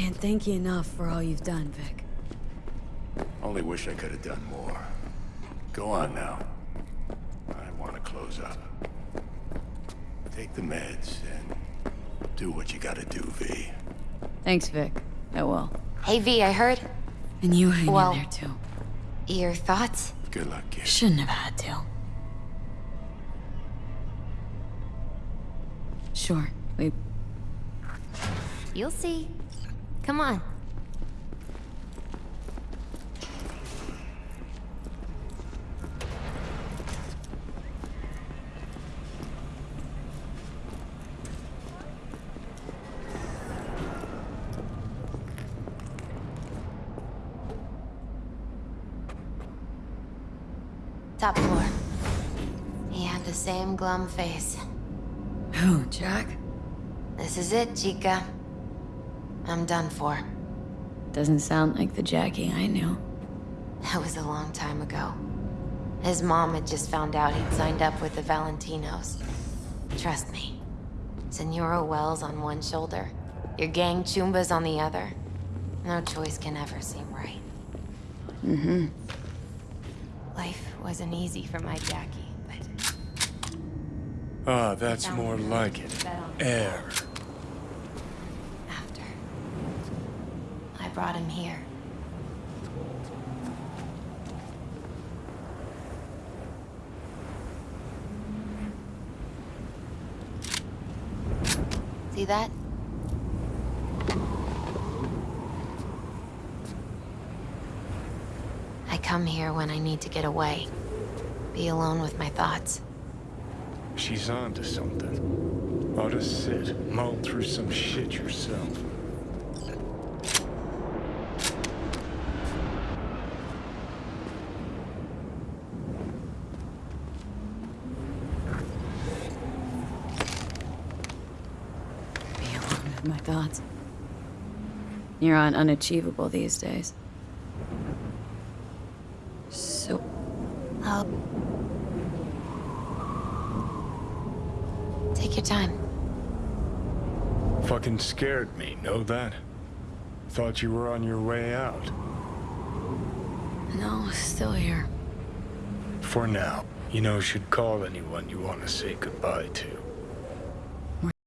Can't thank you enough for all you've done, Vic. Only wish I could have done more. Go on now. I want to close up. Take the meds and do what you gotta do, V. Thanks, Vic. I will. Hey, V, I heard. And you hang Well- in there, too. Your thoughts? Good luck, kid. Shouldn't have had to. Sure, we... You'll see. Come on. Top floor. He had the same glum face. Who, Jack? This is it, Chica. I'm done for. Doesn't sound like the Jackie I knew. That was a long time ago. His mom had just found out he'd signed up with the Valentinos. Trust me. Senora Welles on one shoulder, your gang Chumbas on the other. No choice can ever seem right. Mm-hmm. Life wasn't easy for my Jackie, but Ah, that's more like it. bet on Air. after. I brought him here. See that? I come here when I need to get away. Be alone with my thoughts. She's onto something. Ought to sit, mull through some shit yourself. Be alone with my thoughts. You're on unachievable these days. So, I'll... Take your time. Fucking scared me, know that? Thought you were on your way out. no, still here. For now, you know, should call anyone you want to say goodbye to.